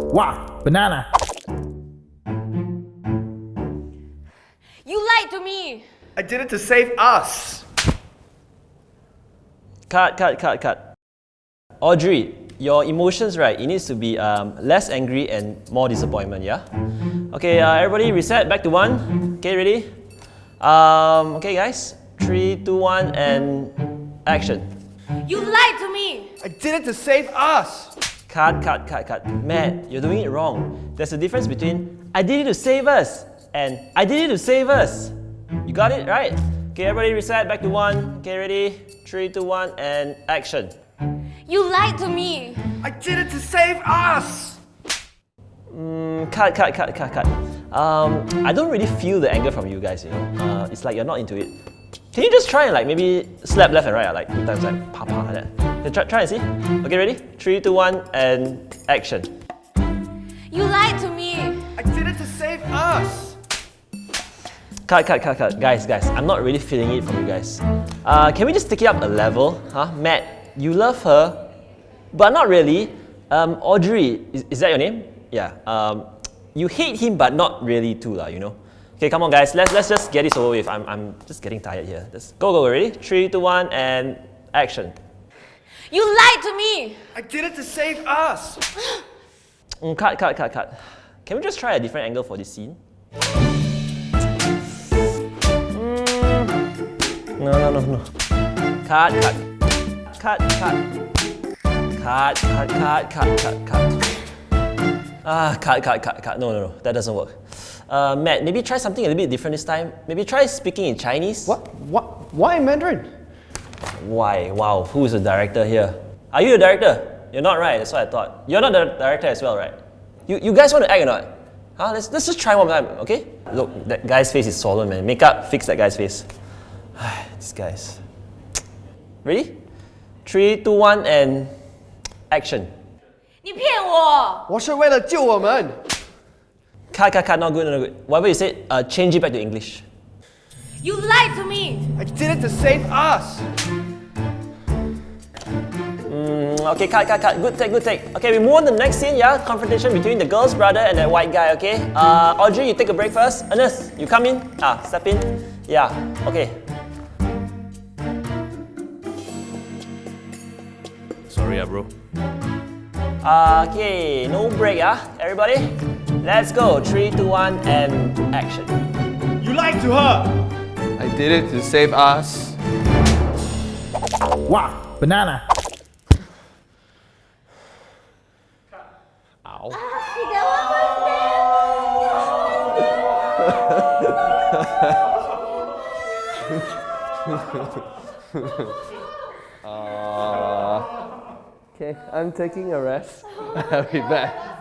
Wow, banana. You lied to me. I did it to save us. Cut, cut, cut, cut. Audrey, your emotions, right, it needs to be um, less angry and more disappointment, yeah? Okay, uh, everybody reset, back to one. Okay, ready? Um, okay, guys. Three, two, one, and action. You lied to me. I did it to save us. Cut, cut, cut, cut. Matt, you're doing it wrong. There's a difference between I did it to save us and I did it to save us. You got it, right? Okay, everybody reset, back to one. Okay, ready? Three, two, one, and action. You lied to me. I did it to save us. Mm, cut, cut, cut, cut, cut. Um, I don't really feel the anger from you guys, you know. Uh, it's like you're not into it. Can you just try and like maybe slap left and right, like two times, like pa pa like that? Okay, try, try and see. Okay, ready? Three, two, one, and action. You lied to me. I did it to save us. Cut, cut, cut, cut. Guys, guys, I'm not really feeling it from you guys. Uh, can we just take it up a level? Huh? Matt, you love her, but not really. Um, Audrey, is, is that your name? Yeah. Um, you hate him, but not really too, lah. you know. Okay, come on, guys. Let's let's just get this over with. I'm I'm just getting tired here. Let's go, go, ready? Three, two, one, and action. You lied to me. I did it to save us. Mm, cut, cut, cut, cut. Can we just try a different angle for this scene? Mm, no, no, no, no. Cut, cut. Cut, cut. Cut, cut, cut, cut, cut, cut. Ah, cut, cut, cut, cut. No, no, no. That doesn't work. Uh, Matt, maybe try something a little bit different this time. Maybe try speaking in Chinese. What? What? Why Mandarin? Why? Wow, who is the director here? Are you the director? You're not right, that's what I thought. You're not the director as well, right? You, you guys want to act or not? Huh? Let's, let's just try one more time, okay? Look, that guy's face is swollen, man. Makeup, fix that guy's face. These guys. Ready? Three, two, one, and action. 你骗我。我是为了救我们。 Cut, cut, cut, not good, not good. Whatever you said, uh, change it back to English. You lied to me. I did it to save us. Mm, okay, cut, cut, cut. Good take, good take. Okay, we move on to the next scene, yeah? Confrontation between the girl's brother and that white guy, okay? Uh, Audrey, you take a break first. Ernest, you come in. Ah, step in. Yeah, okay. Sorry, ah, bro. Okay, no break, ah. Everybody, let's go. Three, two, one, and action. You lied to her. I did it to save us. Wow, banana. Ow. uh, okay, I'm taking a rest. I'll be back.